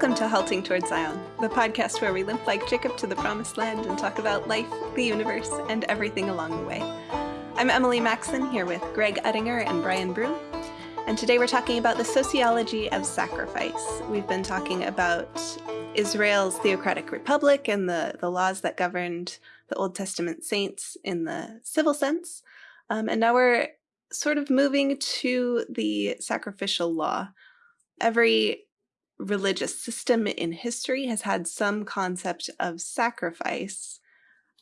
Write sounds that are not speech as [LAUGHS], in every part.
Welcome to Halting Towards Zion, the podcast where we limp like Jacob to the promised land and talk about life, the universe, and everything along the way. I'm Emily Maxon here with Greg Uttinger and Brian Broom, and today we're talking about the sociology of sacrifice. We've been talking about Israel's theocratic republic and the, the laws that governed the Old Testament saints in the civil sense. Um, and now we're sort of moving to the sacrificial law. Every religious system in history has had some concept of sacrifice.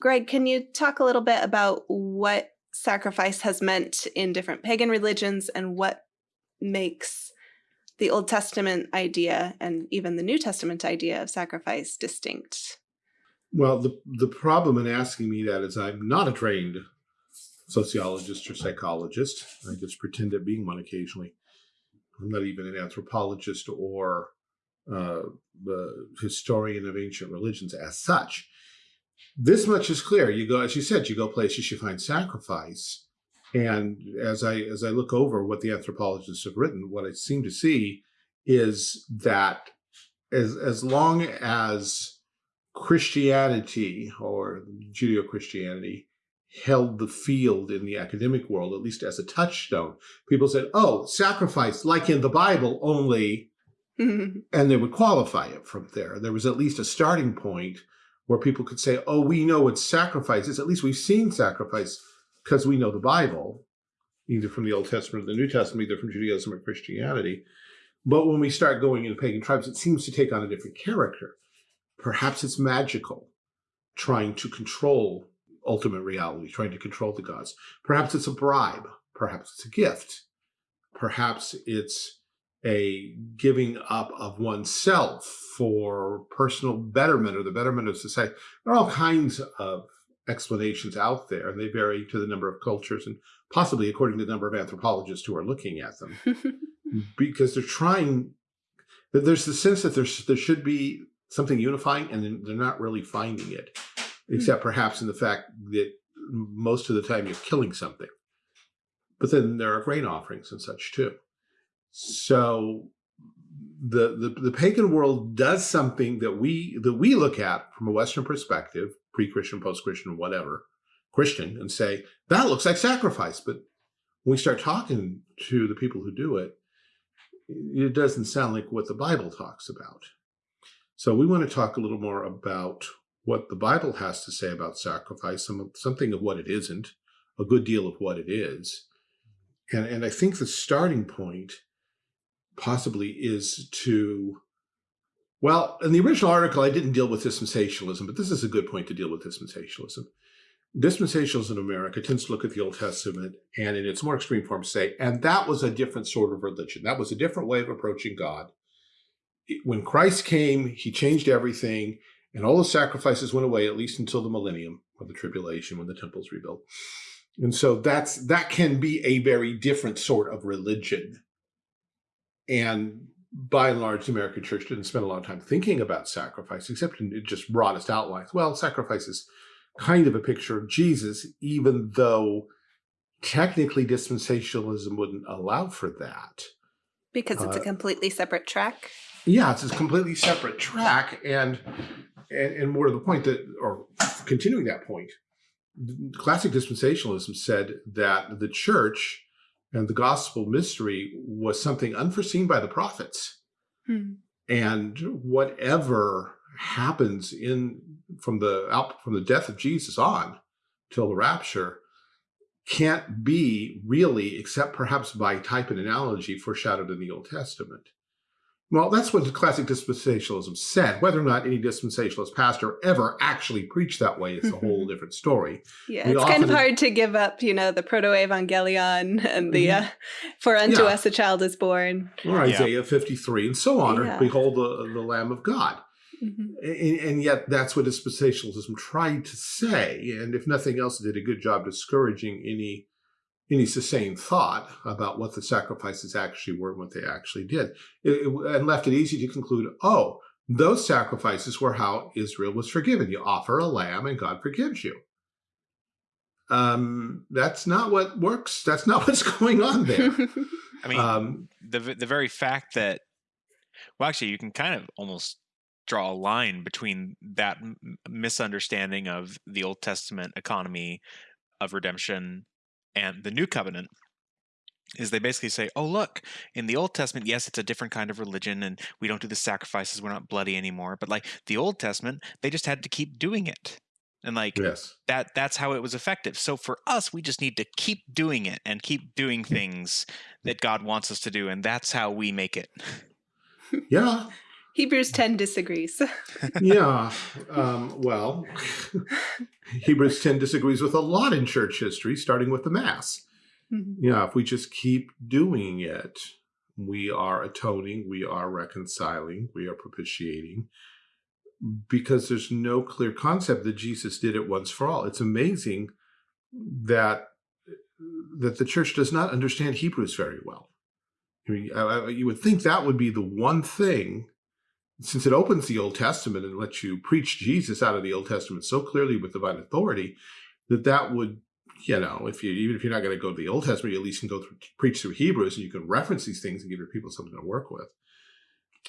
Greg, can you talk a little bit about what sacrifice has meant in different pagan religions and what makes the Old Testament idea and even the New Testament idea of sacrifice distinct? Well, the, the problem in asking me that is I'm not a trained sociologist or psychologist. I just pretend at being one occasionally. I'm not even an anthropologist or uh, historian of ancient religions as such. This much is clear. You go, as you said, you go places, you find sacrifice. And as I as I look over what the anthropologists have written, what I seem to see is that as as long as Christianity or Judeo-Christianity held the field in the academic world, at least as a touchstone, people said, oh, sacrifice, like in the Bible, only Mm-hmm. and they would qualify it from there. There was at least a starting point where people could say, oh, we know what sacrifice is. At least we've seen sacrifice because we know the Bible, either from the Old Testament or the New Testament, either from Judaism or Christianity. But when we start going into pagan tribes, it seems to take on a different character. Perhaps it's magical, trying to control ultimate reality, trying to control the gods. Perhaps it's a bribe. Perhaps it's a gift. Perhaps it's a giving up of oneself for personal betterment or the betterment of society. There are all kinds of explanations out there, and they vary to the number of cultures and possibly according to the number of anthropologists who are looking at them. [LAUGHS] because they're trying, there's the sense that there's, there should be something unifying and they're not really finding it, hmm. except perhaps in the fact that most of the time you're killing something. But then there are grain offerings and such too. So the, the, the pagan world does something that we that we look at from a Western perspective, pre-Christian, post-Christian, whatever, Christian, and say, that looks like sacrifice. But when we start talking to the people who do it, it doesn't sound like what the Bible talks about. So we want to talk a little more about what the Bible has to say about sacrifice, some, something of what it isn't, a good deal of what it is. And, and I think the starting point possibly is to, well, in the original article, I didn't deal with dispensationalism, but this is a good point to deal with dispensationalism. Dispensationalism in America tends to look at the Old Testament and in its more extreme form say, and that was a different sort of religion. That was a different way of approaching God. When Christ came, he changed everything and all the sacrifices went away, at least until the millennium or the tribulation when the temple's rebuilt. And so that's that can be a very different sort of religion and by and large, the American church didn't spend a lot of time thinking about sacrifice, except in just broadest outlines. Well, sacrifice is kind of a picture of Jesus, even though technically dispensationalism wouldn't allow for that. Because it's uh, a completely separate track? Yeah, it's a completely separate track. And, and, and more to the point that, or continuing that point, classic dispensationalism said that the church and the gospel mystery was something unforeseen by the prophets. Hmm. And whatever happens in from the out from the death of Jesus on till the rapture can't be really, except perhaps by type and analogy, foreshadowed in the Old Testament. Well, that's what the classic dispensationalism said. Whether or not any dispensationalist pastor ever actually preached that way is a whole different story. Yeah, we it's kind of hard to give up, you know, the proto-evangelion and the mm -hmm. uh, "For unto yeah. us a child is born," or Isaiah yeah. 53, and so on, yeah. or "Behold the, the Lamb of God." Mm -hmm. and, and, yet, that's what dispensationalism tried to say, and if nothing else, did a good job discouraging any any sustained thought about what the sacrifices actually were and what they actually did, it, it, and left it easy to conclude, oh, those sacrifices were how Israel was forgiven. You offer a lamb and God forgives you. Um, that's not what works. That's not [LAUGHS] what's going on there. [LAUGHS] I mean, um, the the very fact that Well, actually, you can kind of almost draw a line between that misunderstanding of the Old Testament economy of redemption and the New Covenant is they basically say, oh, look, in the Old Testament, yes, it's a different kind of religion and we don't do the sacrifices, we're not bloody anymore. But like the Old Testament, they just had to keep doing it. And like yes. that that's how it was effective. So for us, we just need to keep doing it and keep doing things that God wants us to do. And that's how we make it. Yeah. Hebrews 10 disagrees. [LAUGHS] yeah. Um, well, [LAUGHS] Hebrews 10 disagrees with a lot in church history, starting with the Mass. Mm -hmm. Yeah, if we just keep doing it, we are atoning, we are reconciling, we are propitiating, because there's no clear concept that Jesus did it once for all. It's amazing that that the church does not understand Hebrews very well. I mean, I, you would think that would be the one thing since it opens the Old Testament and lets you preach Jesus out of the Old Testament so clearly with divine authority, that that would, you know, if you even if you're not going to go to the Old Testament, you at least can go through preach through Hebrews and you can reference these things and give your people something to work with.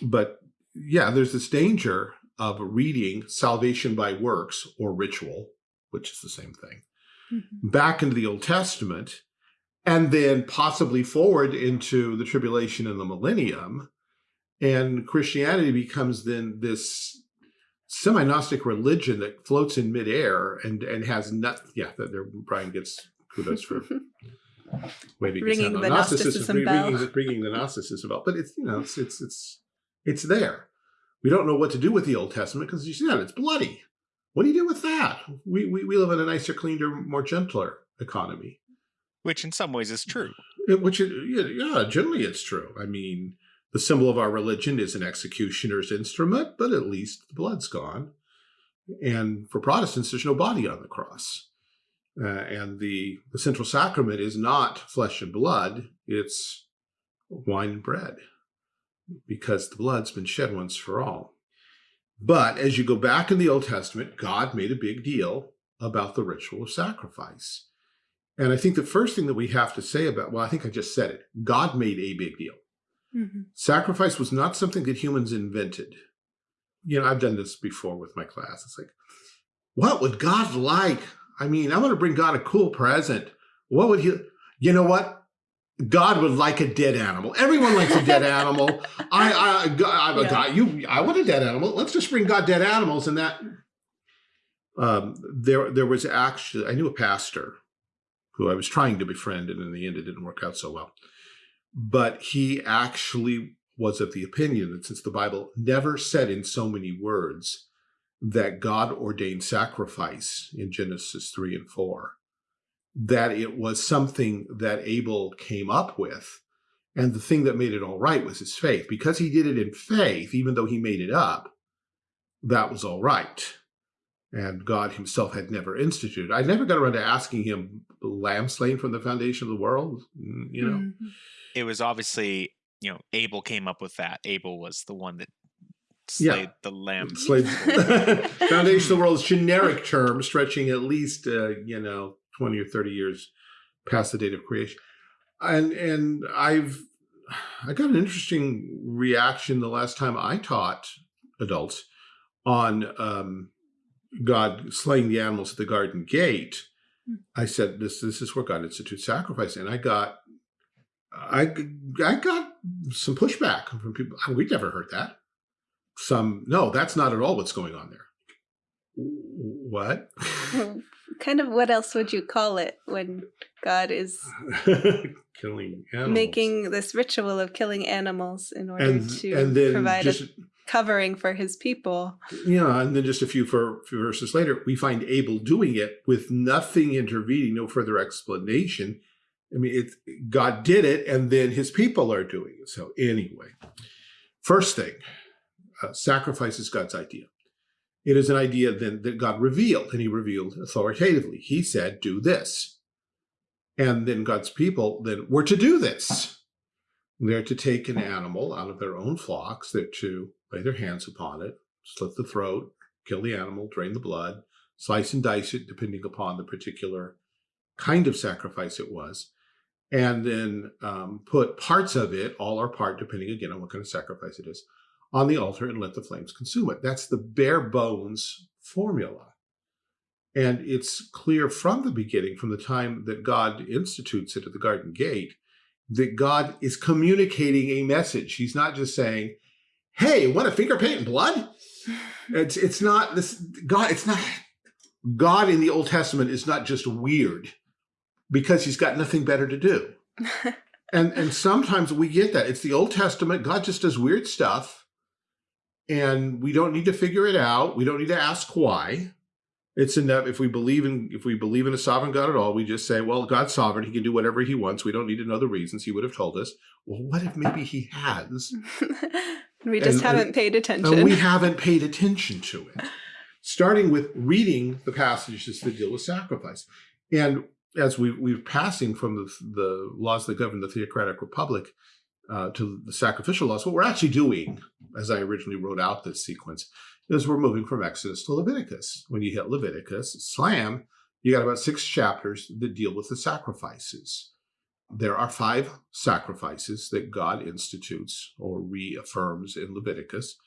But yeah, there's this danger of reading salvation by works or ritual, which is the same thing, mm -hmm. back into the Old Testament, and then possibly forward into the tribulation and the millennium and Christianity becomes then this semi-Gnostic religion that floats in midair and and has not yeah that there Brian gets kudos for [LAUGHS] waving ringing the Gnosticism, bell. Ringing, ringing the Gnosticism bell. But it's you know it's it's it's it's there. We don't know what to do with the Old Testament because you see that it's bloody. What do you do with that? We, we we live in a nicer, cleaner, more gentler economy. Which in some ways is true. It, which it, yeah, generally it's true. I mean, the symbol of our religion is an executioner's instrument, but at least the blood's gone. And for Protestants, there's no body on the cross. Uh, and the, the central sacrament is not flesh and blood, it's wine and bread, because the blood's been shed once for all. But as you go back in the Old Testament, God made a big deal about the ritual of sacrifice. And I think the first thing that we have to say about, well, I think I just said it, God made a big deal. Mm -hmm. Sacrifice was not something that humans invented. You know, I've done this before with my class. It's like, what would God like? I mean, I'm going to bring God a cool present. What would he, you know what? God would like a dead animal. Everyone likes a dead animal. I, I, [LAUGHS] I, yeah. God, you, I want a dead animal. Let's just bring God dead animals. And that, um, there, there was actually, I knew a pastor who I was trying to befriend, and in the end, it didn't work out so well but he actually was of the opinion that since the Bible never said in so many words that God ordained sacrifice in Genesis 3 and 4, that it was something that Abel came up with. And the thing that made it all right was his faith. Because he did it in faith, even though he made it up, that was all right. And God himself had never instituted. I never got around to asking him, lamb slain from the foundation of the world, you know? Mm -hmm it was obviously you know Abel came up with that. Abel was the one that slayed yeah. the lamb. Slayed [LAUGHS] [LAUGHS] foundation of the world is generic term stretching at least uh, you know twenty or thirty years past the date of creation, and and I've I got an interesting reaction the last time I taught adults on um, God slaying the animals at the garden gate. Hmm. I said this this is where God institutes sacrifice, and I got I, I got some pushback from people. We'd never heard that. Some, no, that's not at all what's going on there. What? [LAUGHS] kind of what else would you call it when God is [LAUGHS] killing animals. making this ritual of killing animals in order and, to and provide just, a covering for his people. Yeah, and then just a few, for, few verses later, we find Abel doing it with nothing intervening, no further explanation. I mean, it, God did it, and then his people are doing it. So anyway, first thing, uh, sacrifice is God's idea. It is an idea then that God revealed, and he revealed authoritatively. He said, do this. And then God's people then were to do this. They're to take an animal out of their own flocks. They're to lay their hands upon it, slit the throat, kill the animal, drain the blood, slice and dice it, depending upon the particular kind of sacrifice it was and then um, put parts of it, all or part, depending again on what kind of sacrifice it is, on the altar and let the flames consume it. That's the bare bones formula. And it's clear from the beginning, from the time that God institutes it at the garden gate, that God is communicating a message. He's not just saying, hey, want a finger paint and blood? It's, it's not this, God, it's not, God in the Old Testament is not just weird because he's got nothing better to do. [LAUGHS] and, and sometimes we get that. It's the Old Testament. God just does weird stuff and we don't need to figure it out. We don't need to ask why. It's enough if we believe in if we believe in a sovereign God at all, we just say, well, God's sovereign, he can do whatever he wants. We don't need to know the reasons. He would have told us. Well, what if maybe he has? [LAUGHS] we just And- haven't and- paid attention. And we haven't paid attention to it. [LAUGHS] Starting with reading the passages that deal with sacrifice. And as we, we're passing from the, the laws that govern the theocratic republic uh, to the sacrificial laws, what we're actually doing, as I originally wrote out this sequence, is we're moving from Exodus to Leviticus. When you hit Leviticus, slam, you got about six chapters that deal with the sacrifices. There are five sacrifices that God institutes or reaffirms in Leviticus.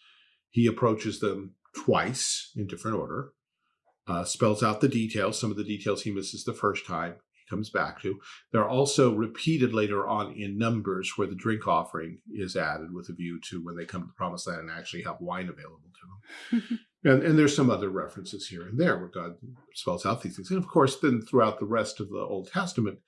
He approaches them twice in different order, uh, spells out the details. Some of the details he misses the first time, he comes back to. They're also repeated later on in Numbers where the drink offering is added with a view to when they come to the promised land and actually have wine available to them. [LAUGHS] And, and there's some other references here and there where God spells out these things. And of course, then throughout the rest of the Old Testament,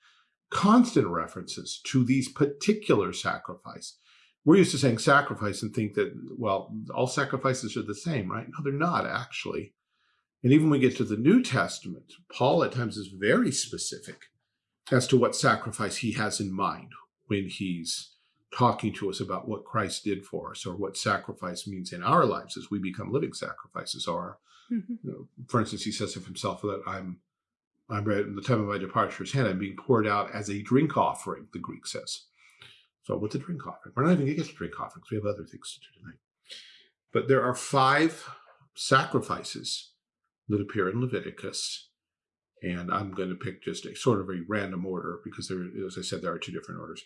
constant references to these particular sacrifice. We're used to saying sacrifice and think that, well, all sacrifices are the same, right? No, they're not actually. And even when we get to the New Testament, Paul at times is very specific as to what sacrifice he has in mind when he's talking to us about what Christ did for us or what sacrifice means in our lives as we become living sacrifices. Or, Mhm. you know, for instance, he says of himself that I'm, I'm in the time of my departure is hand, I'm being poured out as a drink offering, the Greek says. So what's a drink offering? We're not even going to get to drink offerings. We have other things to do tonight. But there are five sacrifices that appear in Leviticus. And I'm going to pick just a sort of a random order because there, as I said, there are two different orders.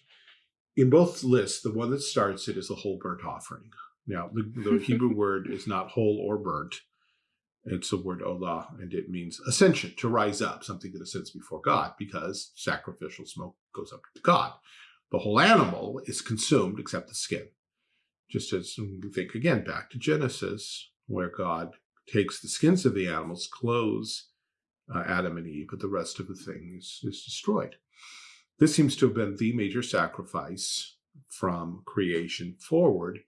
In both lists, the one that starts it is the whole burnt offering. Now, the, the [LAUGHS] Hebrew word is not whole or burnt. It's the word olah, and it means ascension, to rise up, something that ascends before God, because sacrificial smoke goes up to God. The whole animal is consumed except the skin. Just as we think again back to Genesis, where God takes the skins of the animals, clothes uh, Adam and Eve, but the rest of the thing is, is destroyed. This seems to have been the major sacrifice from creation forward,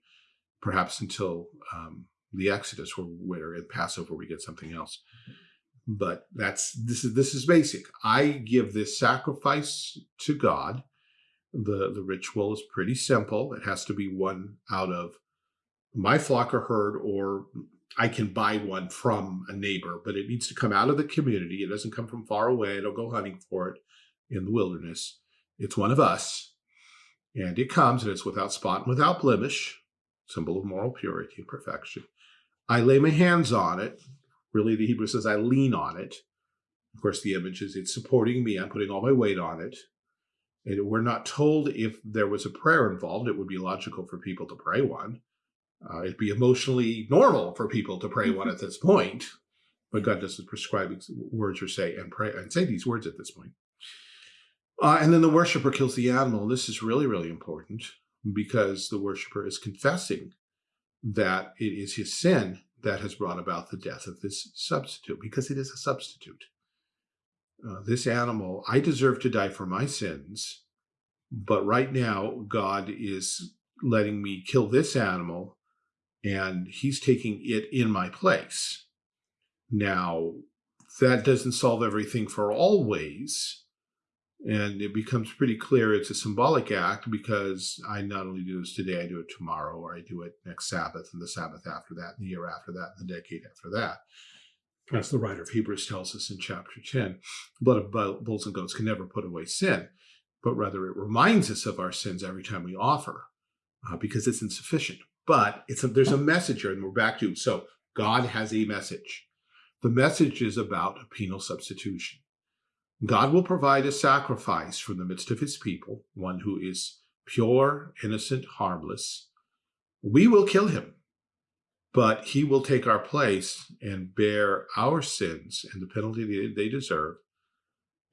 perhaps until um, the Exodus, where, where in Passover we get something else. But that's this is this is basic. I give this sacrifice to God. The the ritual is pretty simple. It has to be one out of my flock or herd, or I can buy one from a neighbor, but it needs to come out of the community. It doesn't come from far away. I don't go hunting for it in the wilderness. It's one of us. And it comes and it's without spot and without blemish, symbol of moral purity and perfection. I lay my hands on it. Really, the Hebrew says I lean on it. Of course, the image is it's supporting me. I'm putting all my weight on it. And we're not told if there was a prayer involved. It would be logical for people to pray one. Uh, it'd be emotionally normal for people to pray one at this point, but God doesn't prescribe words or say and pray and say these words at this point. Uh, and then the worshiper kills the animal. This is really, really important because the worshiper is confessing that it is his sin that has brought about the death of this substitute, because it is a substitute. Uh, this animal, I deserve to die for my sins, but right now God is letting me kill this animal and he's taking it in my place. Now, that doesn't solve everything for always. And it becomes pretty clear it's a symbolic act because I not only do this today, I do it tomorrow, or I do it next Sabbath, and the Sabbath after that, and the year after that, and the decade after that. As the writer of Hebrews tells us in chapter 10, blood of bulls and goats can never put away sin, but rather it reminds us of our sins every time we offer uh, because it's insufficient. But it's a, there's a message here, and we're back to so God has a message. The message is about a penal substitution. God will provide a sacrifice from the midst of his people, one who is pure, innocent, harmless. We will kill him. but he will take our place and bear our sins and the penalty they deserve.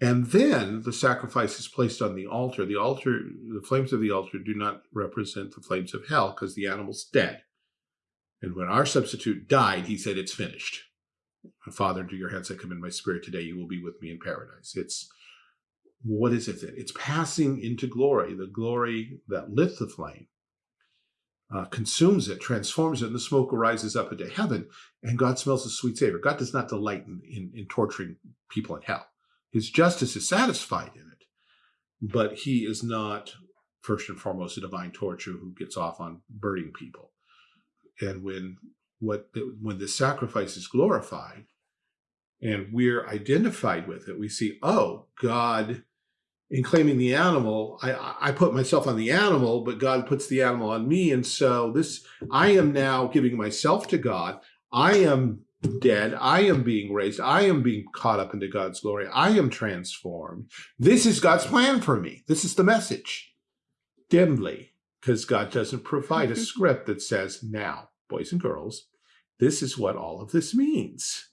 And then the sacrifice is placed on the altar. The altar, the flames of the altar do not represent the flames of hell because the animal's dead. And when our substitute died, he said, it's finished. Father, into your hands I commend my spirit today. You will be with me in paradise. It's, what is it? It's passing into glory, the glory that lit the flame uh, consumes it, transforms it, and the smoke rises up into heaven, and God smells the sweet savor. God does not delight in, in, in torturing people in hell. His justice is satisfied in it, but he is not, first and foremost, a divine torture who gets off on burning people. And when what when the sacrifice is glorified and we're identified with it, we see, oh, God in claiming the animal, I, I put myself on the animal, but God puts the animal on me. And so this, I am now giving myself to God. I am dead. I am being raised. I am being caught up into God's glory. I am transformed. This is God's plan for me. This is the message. Dimly, because God doesn't provide a [LAUGHS] script that says, now, boys and girls, this is what all of this means.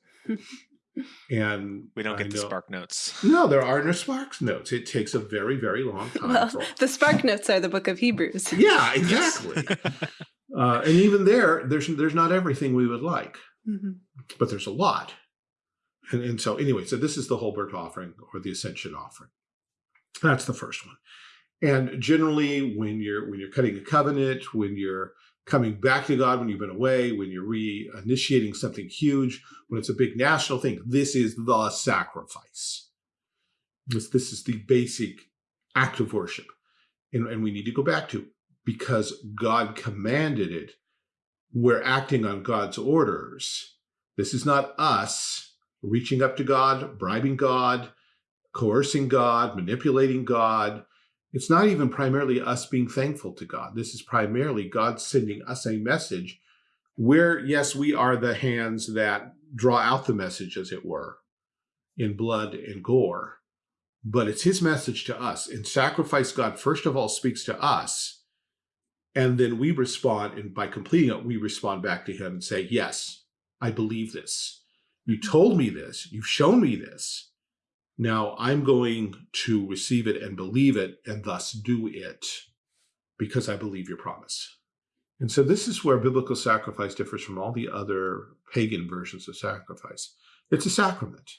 And we don't I get the spark notes. No, there are no spark notes. It takes a very, very long time. Well, for- the Spark Notes are the book of Hebrews. yeah, [LAUGHS] exactly. uh, and even there, there's there's not everything we would like, Mhm. but there's a lot. And, and so anyway, so this is the whole burnt offering or the ascension offering. That's the first one. And generally, when you're when you're cutting a covenant, when you're coming back to God, when you've been away, when you're re-initiating something huge, when it's a big national thing, this is the sacrifice. This, this is the basic act of worship. And, and we need to go back to because God commanded it, we're acting on God's orders. This is not us reaching up to God, bribing God, coercing God, manipulating God. It's not even primarily us being thankful to God. This is primarily God sending us a message where, yes, we are the hands that draw out the message, as it were, in blood and gore. But it's his message to us. In sacrifice, God first of all speaks to us. And then we respond, and by completing it, we respond back to him and say, Yes, I believe this. You mm-hmm. told me this. You've shown me this. Now I'm going to receive it and believe it and thus do it because I believe your promise. And so this is where biblical sacrifice differs from all the other pagan versions of sacrifice. It's a sacrament.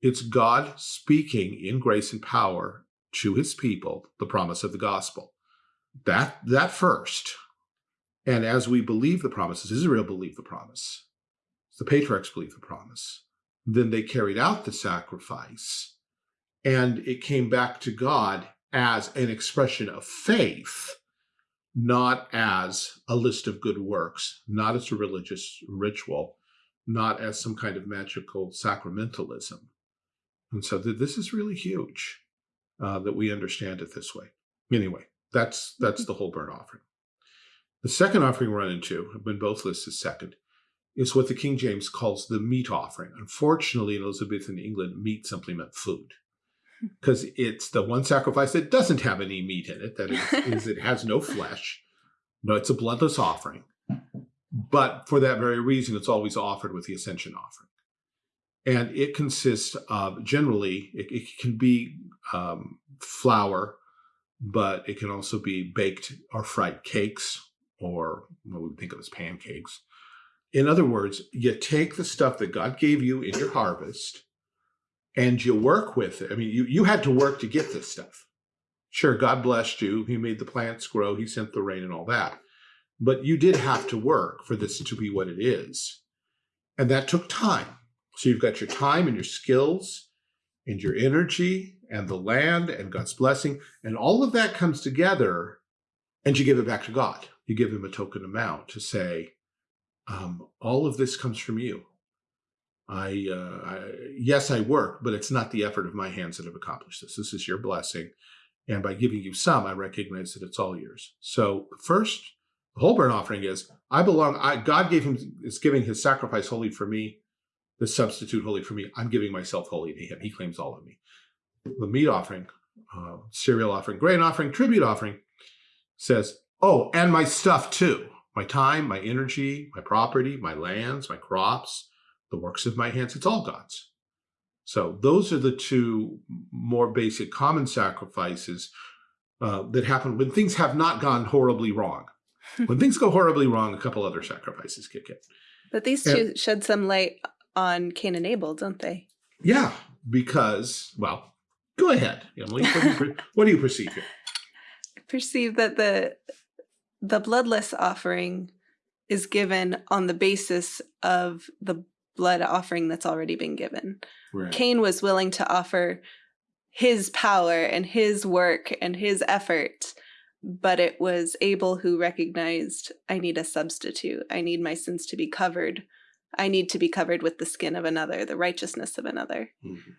It's God speaking in grace and power to his people, the promise of the gospel. That, that first. And as we believe the promises, Israel believed the promise. The patriarchs believed the promise. Then they carried out the sacrifice and it came back to God as an expression of faith, not as a list of good works, not as a religious ritual, not as some kind of magical sacramentalism. And so th this is really huge uh, that we understand it this way. Anyway, that's that's the whole burnt offering. The second offering we run into, when both lists is second, is what the King James calls the meat offering. Unfortunately, in Elizabethan England, meat simply meant food [LAUGHS] because it's the one sacrifice that doesn't have any meat in it. That is, [LAUGHS] is it has no flesh. No, it's a bloodless offering. But for that very reason, it's always offered with the ascension offering. And it consists of generally, it, it can be um, flour, but it can also be baked or fried cakes or what we think of as pancakes. In other words, you take the stuff that God gave you in your harvest and you work with it. I mean, you, you had to work to get this stuff. Sure, God blessed you. He made the plants grow. He sent the rain and all that. But you did have to work for this to be what it is. And that took time. So you've got your time and your skills and your energy and the land and God's blessing. And all of that comes together and you give it back to God. You give him a token amount to say, um, all of this comes from you. I, uh, I, yes, I work, but it's not the effort of my hands that have accomplished this. This is your blessing. And by giving you some, I recognize that it's all yours. So first, the whole burnt offering is, I belong, I, God gave him, is giving his sacrifice holy for me, the substitute holy for me. I'm giving myself holy to him. He claims all of me. The meat offering, uh, cereal offering, grain offering, tribute offering says, oh, and my stuff too. My time, my energy, my property, my lands, my crops, the works of my hands, it's all God's. So those are the two more basic common sacrifices uh, that happen when things have not gone horribly wrong. [LAUGHS] when things go horribly wrong, a couple other sacrifices kick in. But these two shed some light on Cain and Abel, don't they? Yeah, because, well, go ahead, Emily. What do you, what do you perceive here? I [LAUGHS] perceive that the the bloodless offering is given on the basis of the blood offering that's already been given. Right. Cain was willing to offer his power and his work and his effort, but it was Abel who recognized I need a substitute. I need my sins to be covered. I need to be covered with the skin of another, the righteousness of another. Mm -hmm.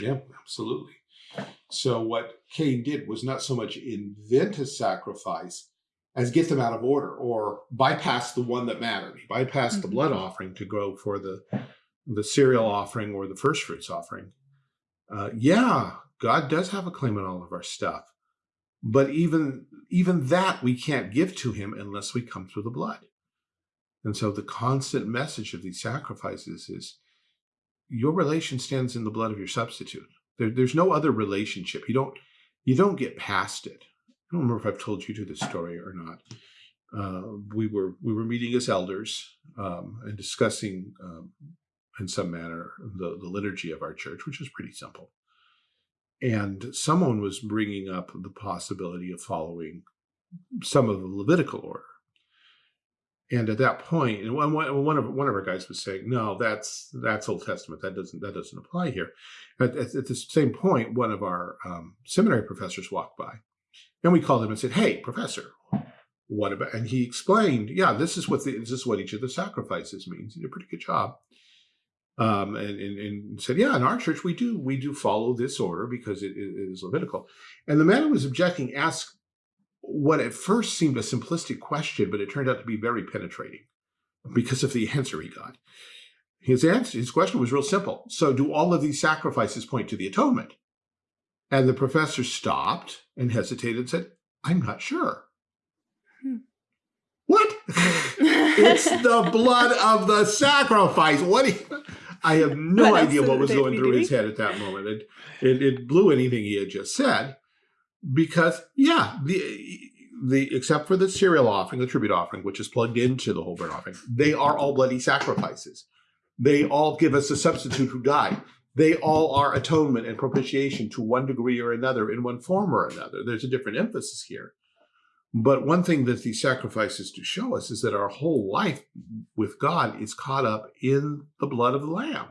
Yeah, absolutely. So what Cain did was not so much invent a sacrifice as get them out of order or bypass the one that mattered. bypass mm -hmm. the blood mm-hmm. offering to go for the the cereal offering or the first fruits offering. Uh, yeah, God does have a claim on all of our stuff, but even even that we can't give to him unless we come through the blood. And so the constant message of these sacrifices is your relation stands in the blood of your substitute. There, there's no other relationship. You don't you don't get past it. I don't remember if I've told you to this story or not. Uh, we were we were meeting as elders um, and discussing um, in some manner the, the liturgy of our church, which is pretty simple. And someone was bringing up the possibility of following some of the Levitical order. And at that point, and one, one of one of our guys was saying, "No, that's that's Old Testament. That doesn't that doesn't apply here." At, at, at the same point, one of our um, seminary professors walked by, and we called him and said, "Hey, professor, what about?" And he explained, "Yeah, this is what the, this is what each of the sacrifices means. He did a pretty good job." Um, and, and, and, said, "Yeah, in our church we do we do follow this order because it, it is Levitical." And the man who was objecting asked what at first seemed a simplistic question, but it turned out to be very penetrating because of the answer he got. His answer, his question was real simple. So do all of these sacrifices point to the atonement? And the professor stopped and hesitated and said, I'm not sure. Hmm. What? [LAUGHS] it's the blood of the sacrifice. What? I have no what idea what was going through his head at that moment. It, it, it blew anything he had just said because yeah, the the except for the cereal offering, the tribute offering, which is plugged into the whole burnt offering, they are all bloody sacrifices. They all give us a substitute who died. They all are atonement and propitiation to one degree or another in one form or another. There's a different emphasis here. But one thing that these sacrifices do show us is that our whole life with God is caught up in the blood of the Lamb.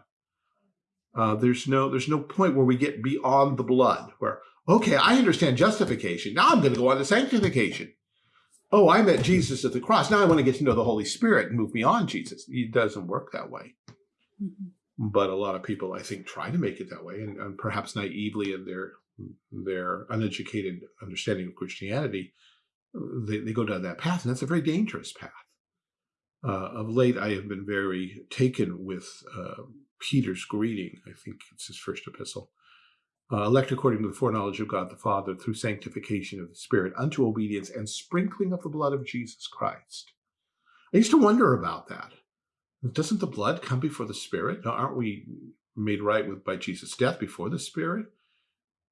Uh, there's no there's no point where we get beyond the blood, where Okay, I understand justification. Now I'm going to go on to sanctification. Oh, I met Jesus at the cross. Now I want to get to know the Holy Spirit and move beyond Jesus. It doesn't work that way. Mm -hmm. But a lot of people, I think, try to make it that way, and, and perhaps naively in their their uneducated understanding of Christianity, they, they go down that path, and that's a very dangerous path. Uh, of late, I have been very taken with uh, Peter's greeting. I think it's his first epistle uh, elect according to the foreknowledge of God the Father through sanctification of the Spirit unto obedience and sprinkling of the blood of Jesus Christ. I used to wonder about that. Doesn't the blood come before the Spirit? Aren't we made right with by Jesus' death before the Spirit?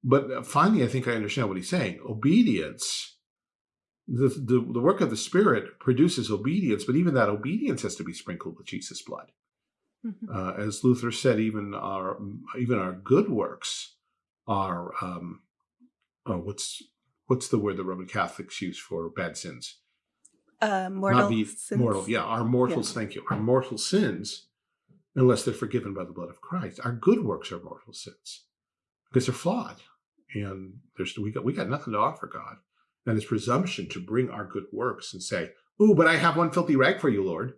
But uh, finally, I think I understand what he's saying. Obedience, the, the, the work of the Spirit produces obedience, but even that obedience has to be sprinkled with Jesus' blood. Mm -hmm. uh, as Luther said, even our even our good works are um, oh, what's what's the word the Roman Catholics use for bad sins? Uh, mortal be sins. mortal. Yeah, our mortals. Yeah. Thank you. Our mortal sins, unless they're forgiven by the blood of Christ. Our good works are mortal sins because they're flawed, and there's we got we got nothing to offer God, and it's presumption to bring our good works and say, "Ooh, but I have one filthy rag for you, Lord."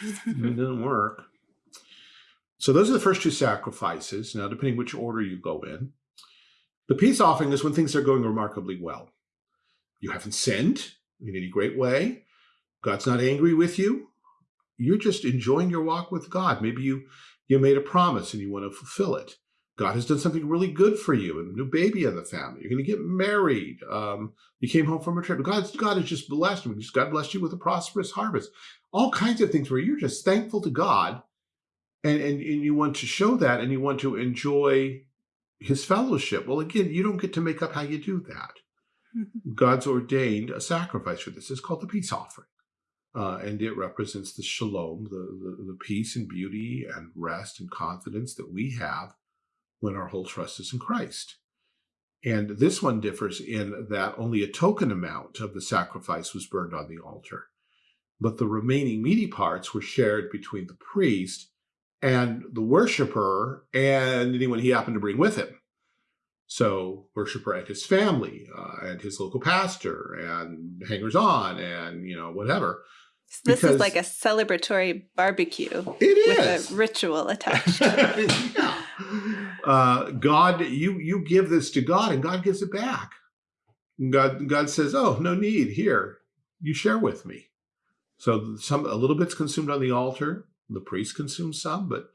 it [LAUGHS] doesn't work. So those are the first two sacrifices. Now, depending which order you go in, the peace offering is when things are going remarkably well. You haven't sinned in any great way. God's not angry with you. You're just enjoying your walk with God. Maybe you, you made a promise and you want to fulfill it. God has done something really good for you, a new baby in the family. You're going to get married. Um, you came home from a trip. God, God has just blessed you. God blessed you with a prosperous harvest. All kinds of things where you're just thankful to God, and and, and you want to show that, and you want to enjoy His fellowship. Well, again, you don't get to make up how you do that. Mm-hmm. God's ordained a sacrifice for this. It's called the peace offering. Uh, and it represents the shalom, the, the, the peace and beauty and rest and confidence that we have when our whole trust is in Christ. And this one differs in that only a token amount of the sacrifice was burned on the altar, but the remaining meaty parts were shared between the priest and the worshiper and anyone he happened to bring with him. So worshiper and his family uh, and his local pastor and hangers on and, you know, whatever. So this because is like a celebratory barbecue. It is. With a ritual [LAUGHS] attached. yeah uh, God, you you give this to God, and God gives it back. God God says, "Oh, no need. Here, you share with me." So some a little bit's consumed on the altar. The priest consumes some, but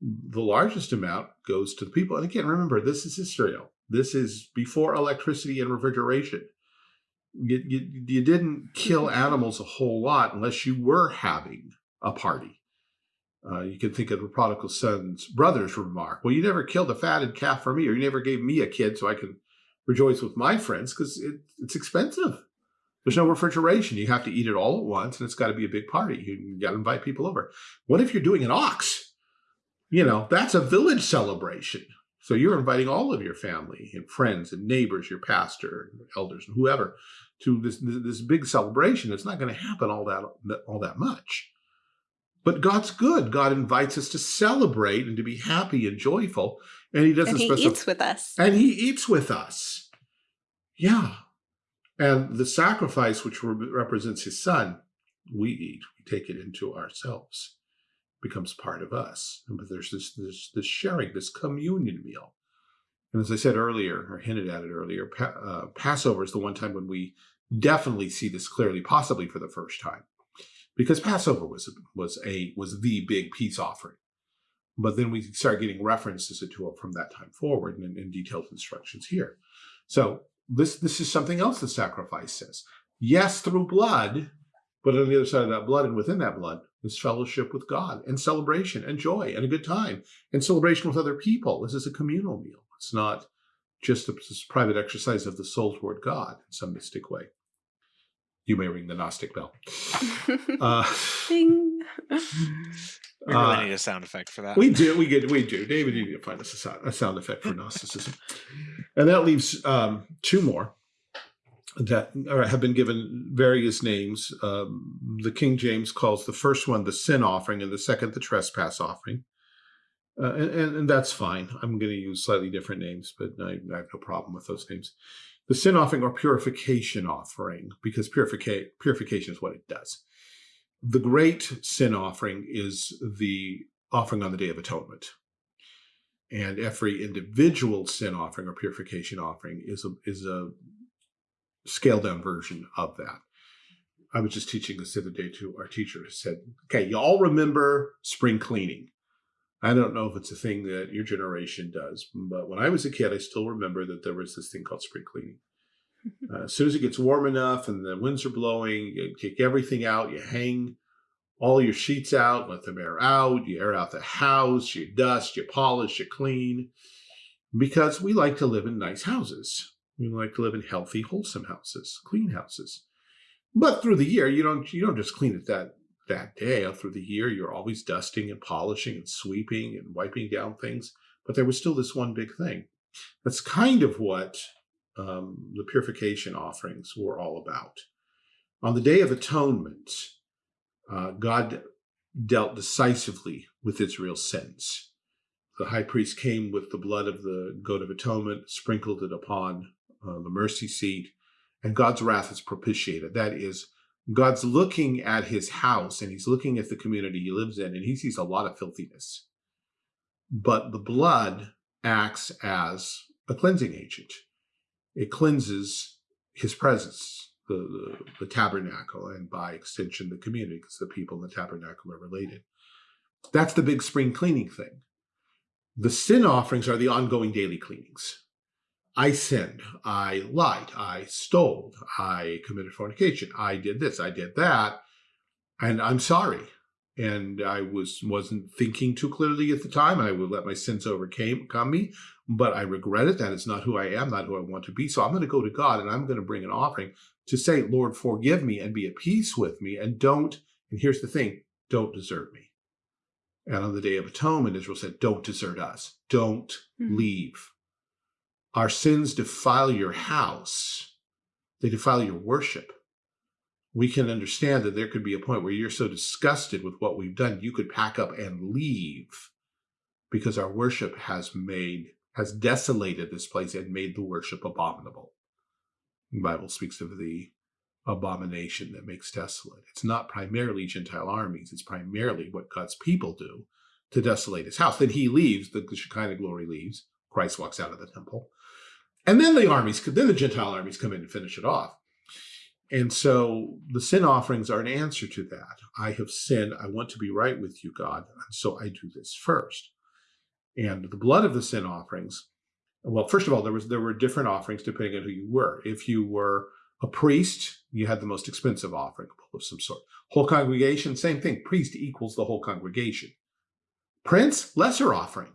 the largest amount goes to the people. And again, remember, this is Israel. This is before electricity and refrigeration. You, you, you didn't kill animals a whole lot unless you were having a party. Uh, you can think of the prodigal son's brother's remark. Well, you never killed a fatted calf for me, or you never gave me a kid so I can rejoice with my friends because it, it's expensive. There's no refrigeration. You have to eat it all at once, and it's got to be a big party. You got to invite people over. What if you're doing an ox? You know, that's a village celebration. So you're inviting all of your family and friends and neighbors, your pastor, elders, and whoever, to this this big celebration. It's not going to happen all that all that much. But God's good. God invites us to celebrate and to be happy and joyful. And he doesn't and he eats with us. And he eats with us. Yeah. And the sacrifice, which re represents his son, we eat, we take it into ourselves, becomes part of us. But there's this, this, this sharing, this communion meal. And as I said earlier, or hinted at it earlier, pa uh, Passover is the one time when we definitely see this clearly, possibly for the first time because Passover was was a was the big peace offering. But then we start getting references to it from that time forward and, and detailed instructions here. So this this is something else the sacrifice says. Yes, through blood, but on the other side of that blood and within that blood is fellowship with God and celebration and joy and a good time and celebration with other people. This is a communal meal. It's not just a private exercise of the soul toward God in some mystic way you may ring the Gnostic bell. [LAUGHS] Uh, Ding. [LAUGHS] We really uh, need a sound effect for that. We do. We get. We do. David, you need to find us a sound, a sound effect for Gnosticism, and that leaves um, two more that are, have been given various names. Um, the King James calls the first one the sin offering, and the second the trespass offering. Uh, and, and, that's fine. I'm going to use slightly different names, but I, I have no problem with those names the sin offering or purification offering, because purifica purification is what it does. The great sin offering is the offering on the Day of Atonement. And every individual sin offering or purification offering is a, is a scaled down version of that. I was just teaching this the other day to our teacher who said, okay, you all remember spring cleaning. I don't know if it's a thing that your generation does, but when I was a kid, I still remember that there was this thing called spring cleaning. Uh, as soon as it gets warm enough and the winds are blowing, you kick everything out, you hang all your sheets out, let them air out, you air out the house, you dust, you polish, you clean, because we like to live in nice houses. We like to live in healthy, wholesome houses, clean houses. But through the year, you don't you don't just clean it that that day. Through the year, you're always dusting and polishing and sweeping and wiping down things. But there was still this one big thing. That's kind of what um, the purification offerings were all about. On the Day of Atonement, uh, God dealt decisively with Israel's sins. The high priest came with the blood of the goat of atonement, sprinkled it upon uh, the mercy seat, and God's wrath is propitiated. That is, God's looking at his house and he's looking at the community he lives in and he sees a lot of filthiness. But the blood acts as a cleansing agent. It cleanses his presence, the, the, the tabernacle, and by extension, the community, because the people in the tabernacle are related. That's the big spring cleaning thing. The sin offerings are the ongoing daily cleanings. I sinned, I lied, I stole, I committed fornication, I did this, I did that, and I'm sorry. And I was wasn't thinking too clearly at the time. I would let my sins overcome me, but I regret it. That is not who I am, not who I want to be. So I'm going to go to God and I'm going to bring an offering to say, Lord, forgive me and be at peace with me, and don't. And here's the thing: don't desert me. And on the Day of Atonement, Israel said, don't desert us. Don't mm. leave. Our sins defile your house. They defile your worship. We can understand that there could be a point where you're so disgusted with what we've done, you could pack up and leave because our worship has made, has desolated this place and made the worship abominable. The Bible speaks of the abomination that makes desolate. It's not primarily Gentile armies. It's primarily what God's people do to desolate his house. Then he leaves, the Shekinah glory leaves. Christ walks out of the temple. And then the armies, then the Gentile armies come in and finish it off. And so the sin offerings are an answer to that. I have sinned. I want to be right with you, God. And so I do this first. And the blood of the sin offerings, well, first of all, there was there were different offerings depending on who you were. If you were a priest, you had the most expensive offering of some sort. Whole congregation, same thing. Priest equals the whole congregation. Prince, lesser offering.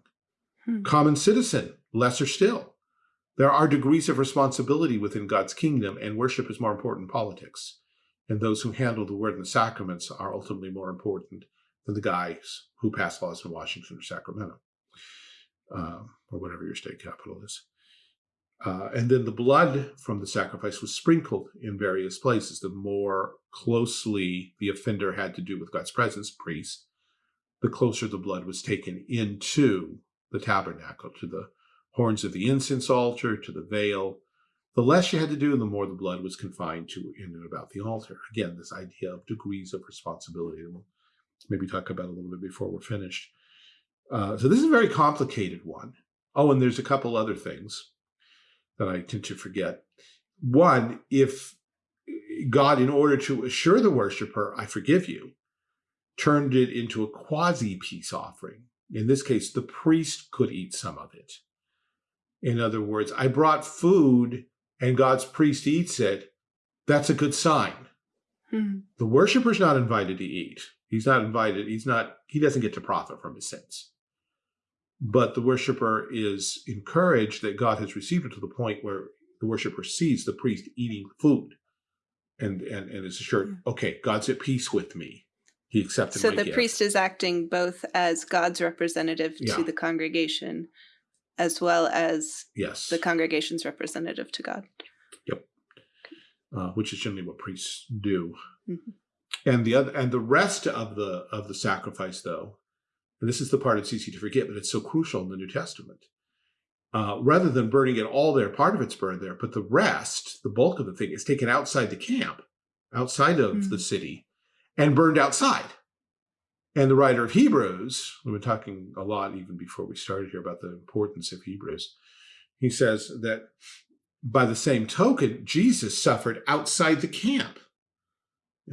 Hmm. Common citizen, lesser still. There are degrees of responsibility within God's kingdom, and worship is more important than politics. And those who handle the word and the sacraments are ultimately more important than the guys who pass laws in Washington or Sacramento, uh, or whatever your state capital is. Uh, and then the blood from the sacrifice was sprinkled in various places. The more closely the offender had to do with God's presence, priest, the closer the blood was taken into the tabernacle, to the horns of the incense altar, to the veil. The less you had to do, the more the blood was confined to in and about the altar. Again, this idea of degrees of responsibility we'll maybe talk about a little bit before we're finished. Uh, so this is a very complicated one. Oh, and there's a couple other things that I tend to forget. One, if God, in order to assure the worshiper, I forgive you, turned it into a quasi peace offering. In this case, the priest could eat some of it. In other words, I brought food and God's priest eats it. That's a good sign. Hmm. The worshiper's not invited to eat. He's not invited. He's not, he doesn't get to profit from his sins but the worshiper is encouraged that God has received it to the point where the worshiper sees the priest eating food and and, and is assured, mm. okay, God's at peace with me. He accepted So the gift. priest is acting both as God's representative yeah. to the congregation as well as yes. the congregation's representative to God. Yep. Uh, which is generally what priests do. Mm -hmm. And the other and the rest of the of the sacrifice though and this is the part it's easy to forget, but it's so crucial in the New Testament. Uh, rather than burning it all there, part of it's burned there, but the rest, the bulk of the thing, is taken outside the camp, outside of mm. the city, and burned outside. And the writer of Hebrews, we've been talking a lot even before we started here about the importance of Hebrews. He says that by the same token, Jesus suffered outside the camp.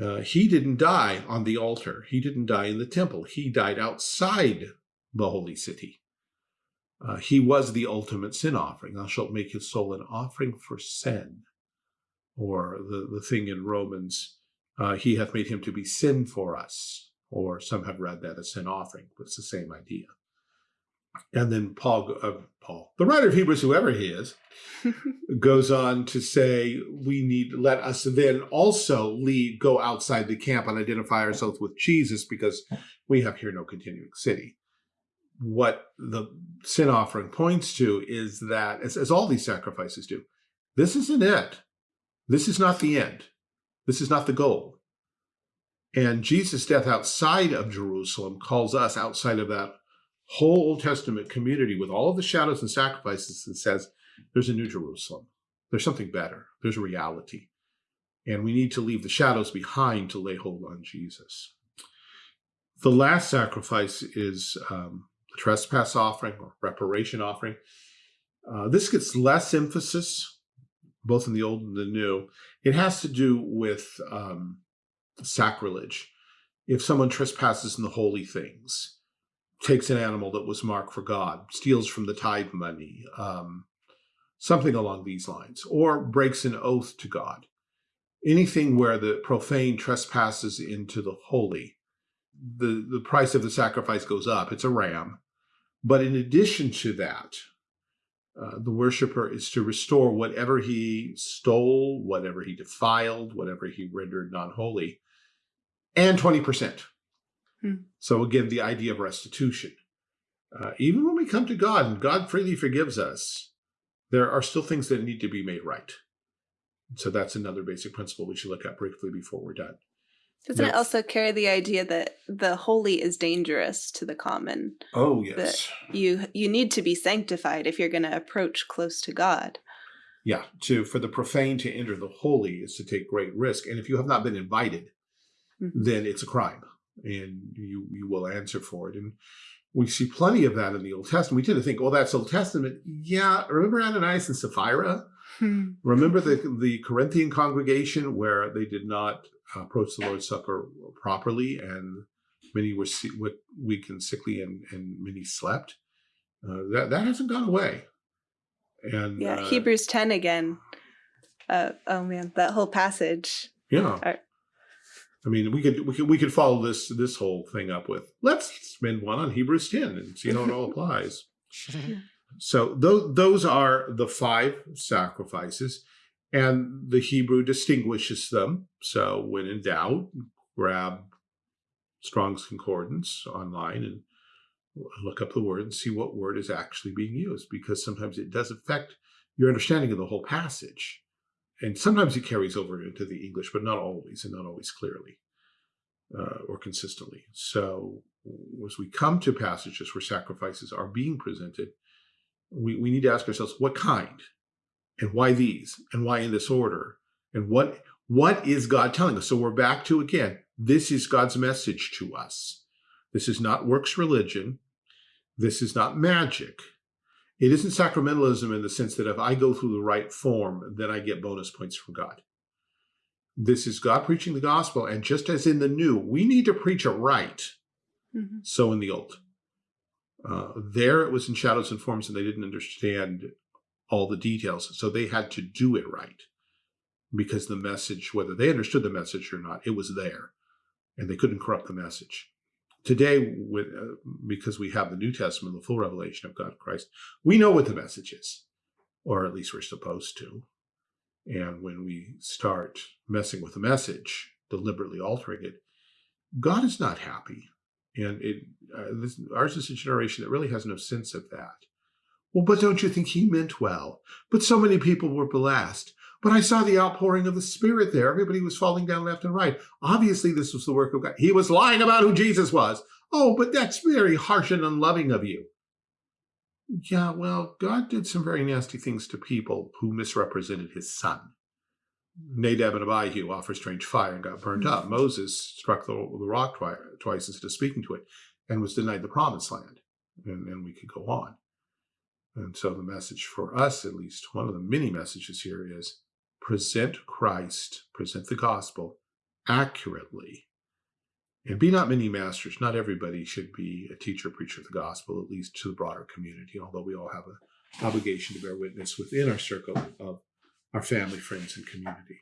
Uh, he didn't die on the altar. He didn't die in the temple. He died outside the holy city. Uh, he was the ultimate sin offering. Thou shalt make his soul an offering for sin. Or the, the thing in Romans, uh, he hath made him to be sin for us. Or some have read that as sin offering, but it's the same idea. And then Paul, uh, Paul, the writer of Hebrews, whoever he is, [LAUGHS] goes on to say, we need, let us then also lead, go outside the camp and identify ourselves with Jesus because we have here no continuing city. What the sin offering points to is that, as, as all these sacrifices do, this isn't it. This is not the end. This is not the goal. And Jesus' death outside of Jerusalem calls us outside of that whole Old Testament community with all of the shadows and sacrifices and says there's a new Jerusalem. There's something better. There's a reality. And we need to leave the shadows behind to lay hold on Jesus. The last sacrifice is um, the trespass offering or reparation offering. Uh, this gets less emphasis, both in the old and the new. It has to do with um, sacrilege. If someone trespasses in the holy things, takes an animal that was marked for God, steals from the tithe money, um, something along these lines, or breaks an oath to God. Anything where the profane trespasses into the holy, the, the price of the sacrifice goes up. It's a ram. But in addition to that, uh, the worshiper is to restore whatever he stole, whatever he defiled, whatever he rendered non-holy, and 20%. Hmm. So again, the idea of restitution. Uh, even when we come to God and God freely forgives us, there are still things that need to be made right. So that's another basic principle we should look at briefly before we're done. Doesn't it also carry the idea that the holy is dangerous to the common? Oh, yes. That you you need to be sanctified if you're going to approach close to God. Yeah, to for the profane to enter the holy is to take great risk, and if you have not been invited, mm -hmm. then it's a crime, and you you will answer for it. And we see plenty of that in the Old Testament. We tend to think, "Well, that's Old Testament." Yeah, remember Ananias and Sapphira? Hmm. Remember the the Corinthian congregation where they did not approached the Lord's Supper properly, and many were weak and sickly, and, and many slept. Uh, that that hasn't gone away. And yeah, uh, Hebrews ten again. Uh, oh man, that whole passage. Yeah. Are, I mean, we could we could we could follow this this whole thing up with let's spend one on Hebrews ten and see how it all applies. [LAUGHS] So those those are the five sacrifices. And the Hebrew distinguishes them. So when in doubt, grab Strong's Concordance online and look up the word and see what word is actually being used, because sometimes it does affect your understanding of the whole passage. And sometimes it carries over into the English, but not always, and not always clearly uh, or consistently. So as we come to passages where sacrifices are being presented, we, we need to ask ourselves, what kind? And why these and why in this order and what what is God telling us? So we're back to again, this is God's message to us. This is not works religion. This is not magic. It isn't sacramentalism in the sense that if I go through the right form, then I get bonus points from God. This is God preaching the gospel. And just as in the new, we need to preach it right. Mm -hmm. So in the old. Uh, there it was in shadows and forms and they didn't understand all the details. So they had to do it right because the message, whether they understood the message or not, it was there and they couldn't corrupt the message. Today, with, uh, because we have the New Testament, the full revelation of God Christ, we know what the message is, or at least we're supposed to. And when we start messing with the message, deliberately altering it, God is not happy. And it, uh, this, ours is a generation that really has no sense of that. Well, but don't you think he meant well? But so many people were blessed. But I saw the outpouring of the Spirit there. Everybody was falling down left and right. Obviously, this was the work of God. He was lying about who Jesus was. Oh, but that's very harsh and unloving of you. Yeah, well, God did some very nasty things to people who misrepresented his son. Nadab and Abihu offered strange fire and got burned up. Mm-hmm. Moses struck the, the rock twice, twice instead of speaking to it and was denied the promised land. And, and we could go on. And so the message for us, at least one of the many messages here is present Christ, present the gospel accurately. And be not many masters. Not everybody should be a teacher, preacher of the gospel, at least to the broader community, although we all have an obligation to bear witness within our circle of our family, friends, and community.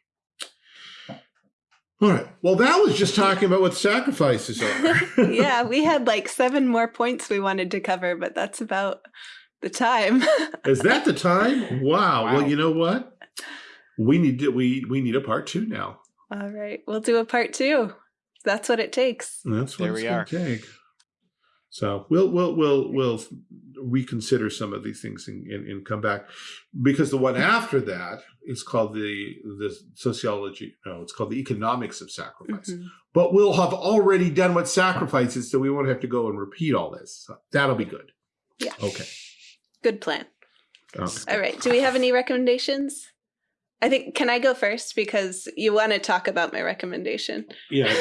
All right. Well, that was just talking about what sacrifices are. [LAUGHS] yeah, we had like seven more points we wanted to cover, but that's about the time. [LAUGHS] Is that the time? Wow. wow. Well, you know what? We need to, we we need a part two now. All right, we'll do a part two. That's what it takes. That's what there we are. Take. So we'll we'll we'll we'll reconsider some of these things and, and, and, come back because the one after that is called the the sociology. No, it's called the economics of sacrifice. Mm -hmm. But we'll have already done what sacrifices, so we won't have to go and repeat all this. So that'll be good. Yeah. Okay. Good plan. Okay. All right. Do we have any recommendations? I think, can I go first? Because you want to talk about my recommendation. Yeah.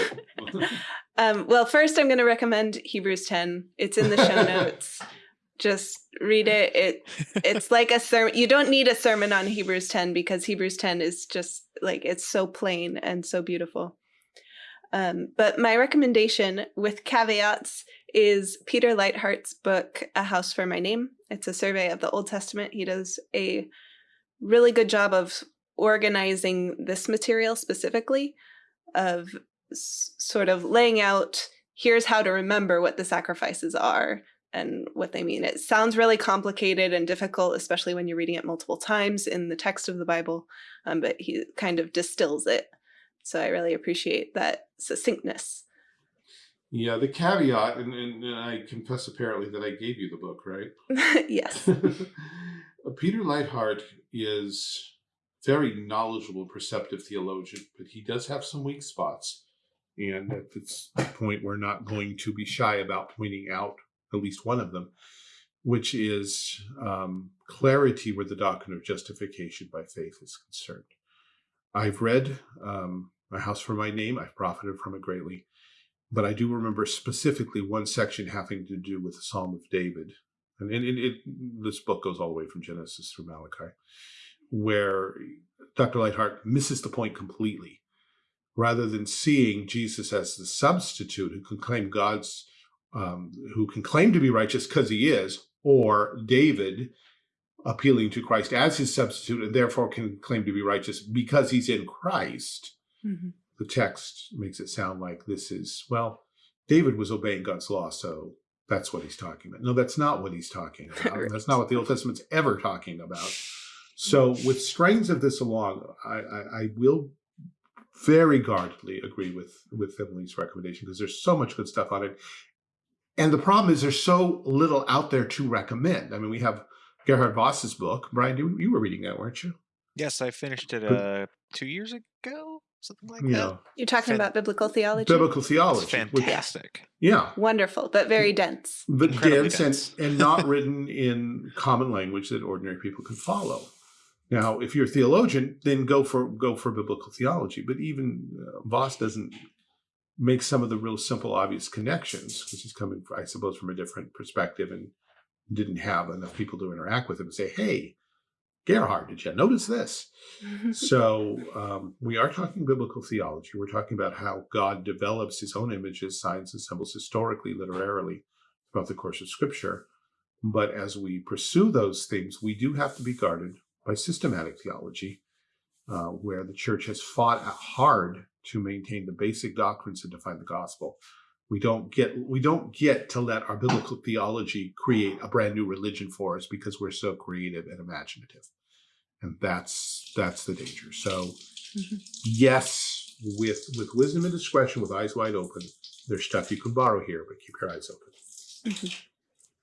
[LAUGHS] um, well, first I'm going to recommend Hebrews 10. It's in the show [LAUGHS] notes. Just read it. It It's like a sermon. You don't need a sermon on Hebrews 10 because Hebrews 10 is just like, it's so plain and so beautiful. Um, but my recommendation with caveats is Peter Leithart's book, A House for My Name. It's a survey of the Old Testament. He does a really good job of organizing this material specifically, of sort of laying out here's how to remember what the sacrifices are and what they mean. It sounds really complicated and difficult, especially when you're reading it multiple times in the text of the Bible, um, but he kind of distills it. So I really appreciate that succinctness. Yeah, the caveat, and, and, and I confess apparently that I gave you the book, right? [LAUGHS] yes. [LAUGHS] Peter Leithart is very knowledgeable, perceptive theologian, but he does have some weak spots. And at this point, we're not going to be shy about pointing out at least one of them, which is um, clarity where the doctrine of justification by faith is concerned. I've read um, A House for My Name. I've profited from it greatly. But I do remember specifically one section having to do with the Psalm of David. And, and, it, this book goes all the way from Genesis through Malachi, where Dr. Leithart misses the point completely. Rather than seeing Jesus as the substitute who can claim God's um, who can claim to be righteous because he is, or David appealing to Christ as his substitute and therefore can claim to be righteous because he's in Christ. Mm -hmm. The text makes it sound like this is, well, David was obeying God's law, so that's what he's talking about. No, that's not what he's talking [LAUGHS] about. right. That's not what the Old Testament's ever talking about. So with strains of this along, I, I, I will very guardedly agree with, with Emily's recommendation because there's so much good stuff on it. And the problem is there's so little out there to recommend. I mean, we have Gerhard Vos's book. Brian, you, you were reading that, weren't you? Yes, I finished it uh, two years ago, something like yeah. that. You're talking about biblical theology? Biblical theology. It's fantastic. Which, yeah. Wonderful, but very dense. But dense, dense. And, and not written in common language that ordinary people can follow. Now, if you're a theologian, then go for go for biblical theology. But even uh, Vos doesn't make some of the real simple, obvious connections, because he's coming, I suppose, from a different perspective and didn't have enough people to interact with him and say, hey, Gerhard, did you notice this? [LAUGHS] so um, we are talking biblical theology. We're talking about how God develops his own images, signs, and symbols historically, literarily, throughout the course of Scripture. But as we pursue those things, we do have to be guarded by systematic theology, uh, where the church has fought hard to maintain the basic doctrines and define the gospel. We don't get we don't get to let our biblical theology create a brand new religion for us because we're so creative and imaginative. And that's that's the danger. So mm -hmm. yes, with with wisdom and discretion, with eyes wide open, there's stuff you can borrow here, but keep your eyes open. Mm -hmm.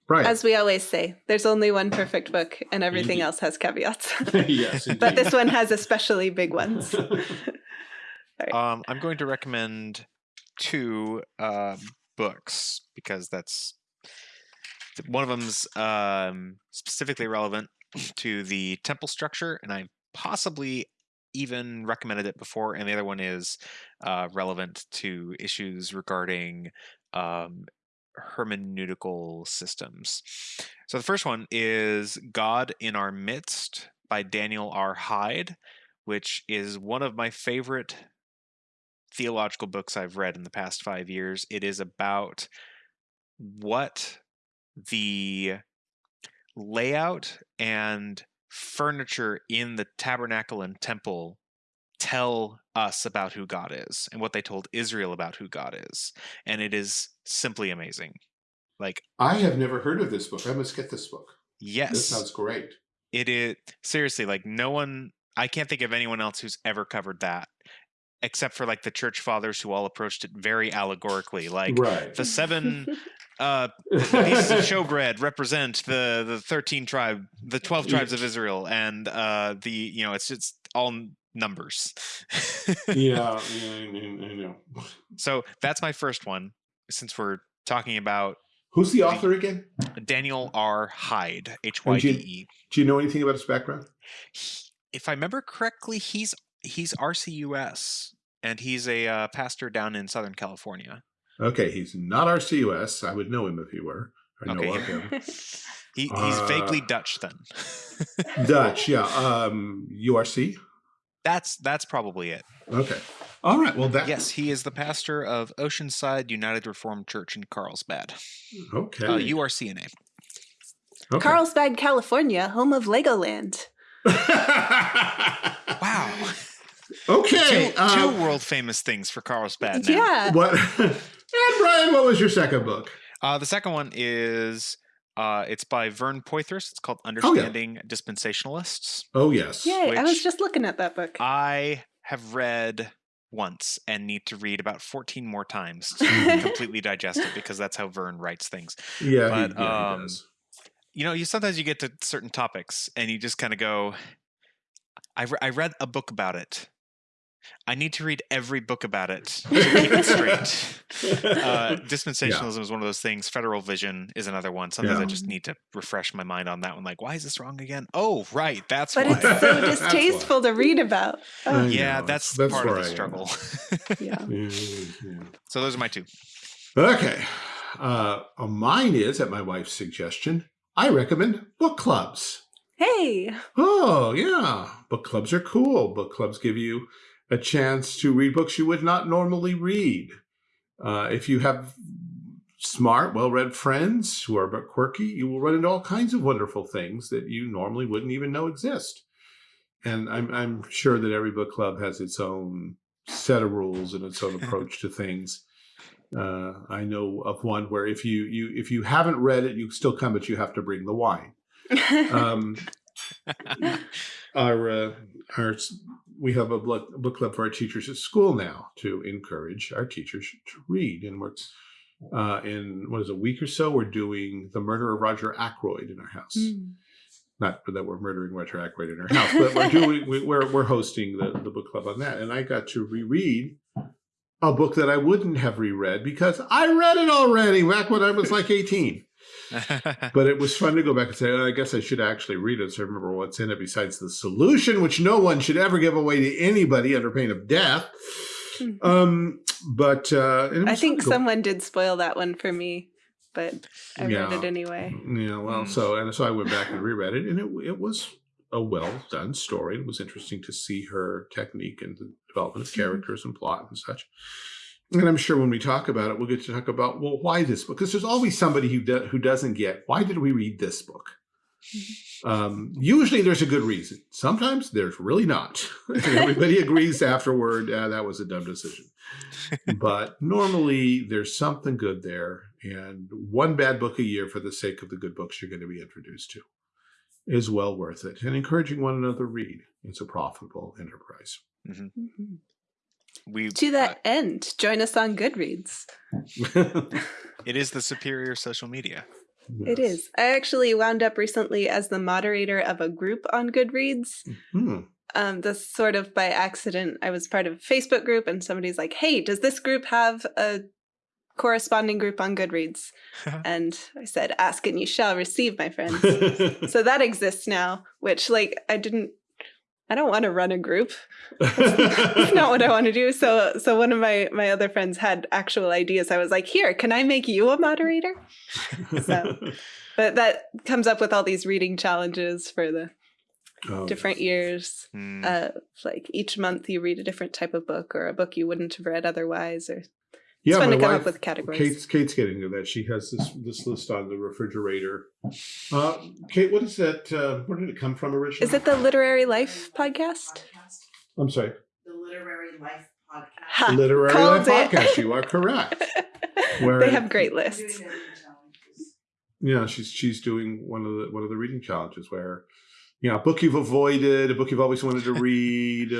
Right. As we always say, there's only one perfect book and everything indeed. else has caveats. [LAUGHS] [LAUGHS] yes, but this one has especially big ones. [LAUGHS] Right. Um, I'm going to recommend two uh, books because that's one of them's um, specifically relevant to the temple structure, and I possibly even recommended it before, and the other one is uh, relevant to issues regarding um, hermeneutical systems. So the first one is God in Our Midst by Daniel R. Hyde, which is one of my favorite theological books I've read in the past five years. It is about what the layout and furniture in the tabernacle and temple tell us about who God is and what they told Israel about who God is. And it is simply amazing. Like I have never heard of this book. I must get this book. Yes. This sounds great. It is seriously like no one I can't think of anyone else who's ever covered that except for like the church fathers who all approached it very allegorically like right. the seven [LAUGHS] uh pieces of showbread represent the the 13 tribe the 12 tribes of israel and uh the you know it's just all numbers. [LAUGHS] Yeah, yeah I, know. [LAUGHS] So that's my first one since we're talking about who's the author again? Daniel r. Hyde h-y-d-e do you know anything about his background? If i remember correctly he's he's RCUS, and he's a uh, pastor down in Southern California. Okay, he's not RCUS. I would know him if he were. I know of him. [LAUGHS] he, he's uh, vaguely Dutch then. [LAUGHS] Dutch, yeah. Um, URC. That's that's probably it. Okay. All right. Well, that Yes, he is the pastor of Oceanside United Reformed Church in Carlsbad, Okay. uh, URCNA. okay. Carlsbad, California, home of Legoland. [LAUGHS] Wow, okay. two, uh, two world famous things for Carlsbad. Now. Yeah. what? And Brian, what was your second book? Uh, the second one is uh, it's by Vern Poythress. It's called yeah. Understanding Dispensationalists. Oh yes. Yay, I was just looking at that book. I have read once and need to read about 14 more times to [LAUGHS] completely digest it because that's how Vern writes things. Yeah. But, he, yeah, he um, does. You know, you sometimes you get to certain topics and you just kind of go, I, re- I read a book about it. I need to read every book about it to keep it straight. Uh, [LAUGHS] dispensationalism is one of those things. Federal vision is another one. Sometimes I just need to refresh my mind on that one. Like, why is this wrong again? Oh, right, that's but why. it's so [LAUGHS] distasteful to read about. Oh, yeah, that's, that's part of the I struggle. [LAUGHS] yeah. Yeah, yeah. so those are my two. Okay. Uh, uh, mine is, at my wife's suggestion, I recommend book clubs. Hey. Oh, yeah. Book clubs are cool. Book clubs give you a chance to read books you would not normally read. Uh, if you have smart, well read friends who are a bit quirky, you will run into all kinds of wonderful things that you normally wouldn't even know exist. And I'm, I'm sure that every book club has its own set of rules and its own [LAUGHS] approach to things. Uh, I know of one where if you, you if you haven't read it, you still come, but you have to bring the wine [LAUGHS] um, [LAUGHS] our uh, our we have a book, book club for our teachers at school now to encourage our teachers to read, and we're uh, in what is it, a week or so we're doing the murder of Roger Ackroyd in our house. Mm. Not that we're murdering Roger Ackroyd in our house, but we're doing we, we're we're hosting the the book club on that, and I got to reread a book that I wouldn't have reread because I read it already back when I was like eighteen [LAUGHS] but it was fun to go back and say, oh, I guess I should actually read it so I remember what's in it besides the solution, which no one should ever give away to anybody under pain of death. Um, but uh, I think fun to go- someone did spoil that one for me, but I read it anyway. Yeah, well, Mm. so and so I went back and reread it, and it it was a well done story. It was interesting to see her technique and the development of Mhm. characters and plot and such. And I'm sure when we talk about it, we'll get to talk about well, why this book? Because there's always somebody who do, who doesn't get why did we read this book. [LAUGHS] Um, usually there's a good reason. Sometimes there's really not. [LAUGHS] Everybody agrees afterward, "Ah, that was a dumb decision. but normally there's something good there. And one bad book a year for the sake of the good books you're going to be introduced to is well worth it. And encouraging one another to read. It's a profitable enterprise. Mhm. We To uh, that end, join us on Goodreads. [LAUGHS] it is the superior social media. It is. I actually wound up recently as the moderator of a group on Goodreads. Hmm. Um, this sort of by accident. I was part of a Facebook group, and somebody's like, "Hey, does this group have a corresponding group on Goodreads?" [LAUGHS] and I said, "Ask and you shall receive, my friends." [LAUGHS] so that exists now. Which, like, I didn't. I don't want to run a group. [LAUGHS] It's not what I want to do. So, so one of my my other friends had actual ideas. I was like, "Here, can I make you a moderator?" So- [LAUGHS] But that comes up with all these reading challenges for the Oh, different years. Mm, Uh, like each month you read a different type of book or a book you wouldn't have read otherwise. Or it's yeah, fun my to come wife- up with categories. Kate's, Kate's getting to that. She has this this list on the refrigerator. Uh, Kate, what is that? Uh, where did it come from originally? Is it the Literary Life podcast? I'm sorry. The Literary Life Podcast. Ha, Literary Life it. Podcast. You are correct. [LAUGHS] Where- they have great lists. doing the reading challenges. Yeah, she's she's doing one of the one of the reading challenges where, you know, a book you've avoided, a book you've always wanted to [LAUGHS] read,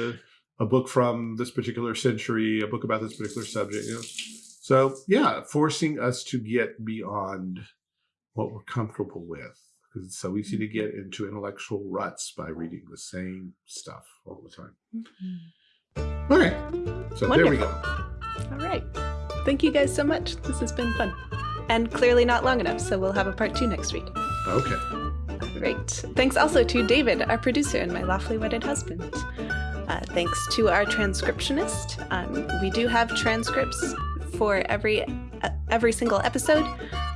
a, book from this particular century, a book about this particular subject. You know, so yeah, forcing us to get beyond what we're comfortable with because it's so easy to get mm-hmm. into intellectual ruts by reading the same stuff all the time. Mm-hmm. Okay, so there we go. All right. Thank you guys so much. This has been fun. And clearly not long enough, so we'll have a part two next week. Okay. Great. Thanks also to David, our producer, and my lawfully wedded husband. Uh, thanks to our transcriptionist. Um, we do have transcripts for every uh, every single episode.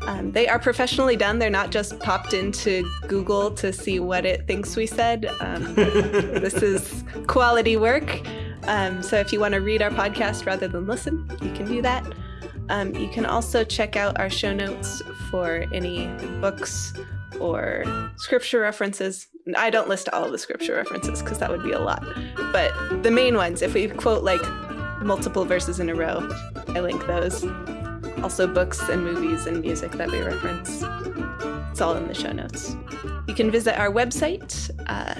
Um, they are professionally done. They're not just popped into Google to see what it thinks we said. Um, [LAUGHS] this is quality work. Um, so if you want to read our podcast rather than listen, you can do that. Um, you can also check out our show notes for any books or scripture references. I don't list all of the scripture references because that would be a lot. But the main ones, if we quote like multiple verses in a row, I link those. Also, books and movies and music that we reference. It's all in the show notes. You can visit our website, uh,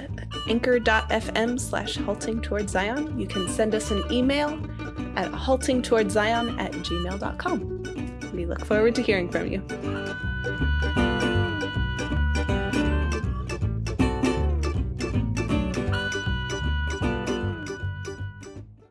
anchor.fm slash halting towards Zion. You can send us an email at haltingtowardszion at gmail.com. We look forward to hearing from you.